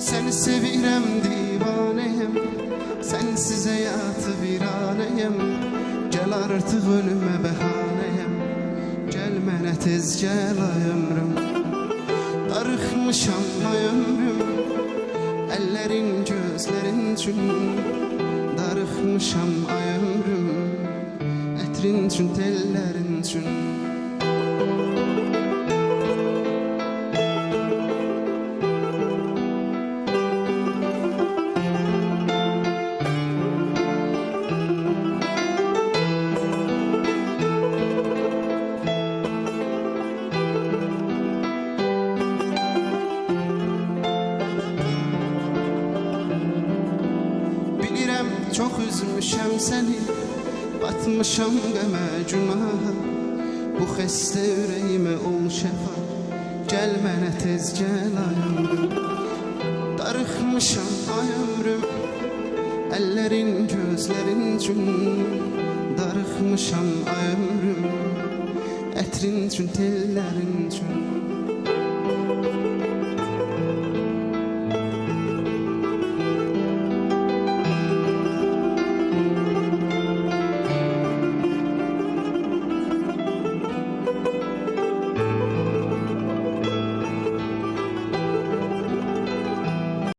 Seni sevirəm divanəyəm Sensiz həyatı viranəyəm Gəl artıq ölümə bəhanəyəm Gəl mənə tez gəl ay ömrüm. Darıxmışam ay ömrüm Əllərin gözlərin üçün Darıxmışam ay ömrüm Ətrin üçün tellərin üçün çox üzmüşəm səni Batmışam qəmə günaha Bu xəstə ürəyimə ol şəfa Gəl mənə tez gəl ay ömrüm Darıxmışam ay ömrüm Əllərin gözlərin üçün. Darıxmışam ay ömrüm Ətrin üçün tellərin üçün